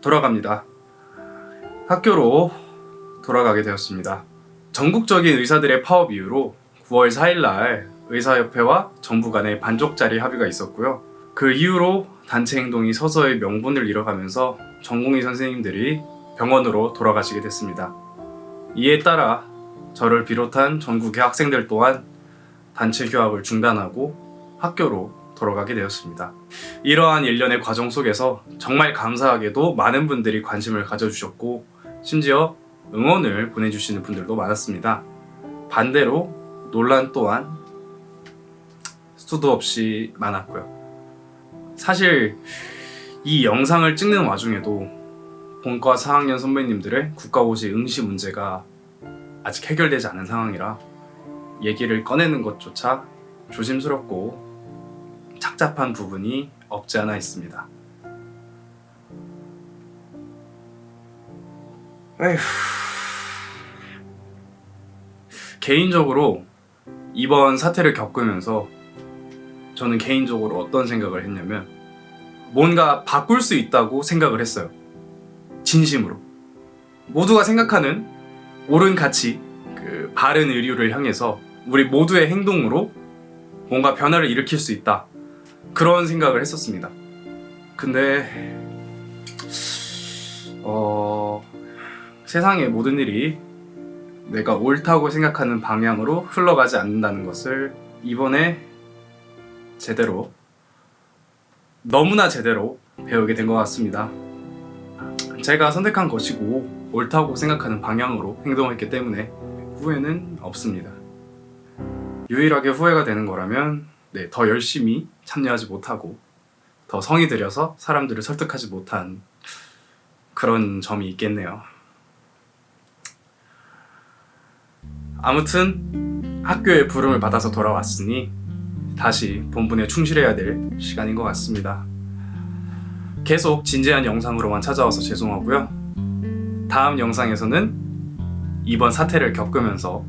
돌아갑니다. 학교로 돌아가게 되었습니다. 전국적인 의사들의 파업 이후로 9월 4일날 의사협회와 정부 간의 반쪽짜리 합의가 있었고요. 그 이후로 단체 행동이 서서히 명분을 잃어가면서 전공의 선생님들이 병원으로 돌아가시게 됐습니다. 이에 따라 저를 비롯한 전국의 학생들 또한 단체 휴학을 중단하고 학교로 돌아가게 되었습니다. 이러한 일련의 과정 속에서 정말 감사하게도 많은 분들이 관심을 가져주셨고 심지어 응원을 보내주시는 분들도 많았습니다. 반대로 논란 또한 수도 없이 많았고요. 사실 이 영상을 찍는 와중에도 본과 4학년 선배님들의 국가고시 응시 문제가 아직 해결되지 않은 상황이라 얘기를 꺼내는 것조차 조심스럽고 착잡한 부분이 없지 않아 있습니다. 에휴... 개인적으로 이번 사태를 겪으면서 저는 개인적으로 어떤 생각을 했냐면 뭔가 바꿀 수 있다고 생각을 했어요. 진심으로. 모두가 생각하는 옳은 가치, 그 바른 의류를 향해서 우리 모두의 행동으로 뭔가 변화를 일으킬 수 있다. 그런 생각을 했었습니다. 근데 어 세상의 모든 일이 내가 옳다고 생각하는 방향으로 흘러가지 않는다는 것을 이번에 제대로 너무나 제대로 배우게 된 것 같습니다. 제가 선택한 것이고 옳다고 생각하는 방향으로 행동했기 때문에 후회는 없습니다. 유일하게 후회가 되는 거라면 네, 더 열심히 참여하지 못하고 더 성의 들여서 사람들을 설득하지 못한 그런 점이 있겠네요. 아무튼 학교의 부름을 받아서 돌아왔으니 다시 본분에 충실해야 될 시간인 것 같습니다. 계속 진지한 영상으로만 찾아와서 죄송하고요. 다음 영상에서는 이번 사태를 겪으면서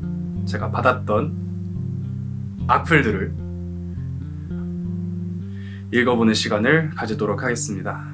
제가 받았던 악플들을 읽어보는 시간을 가지도록 하겠습니다.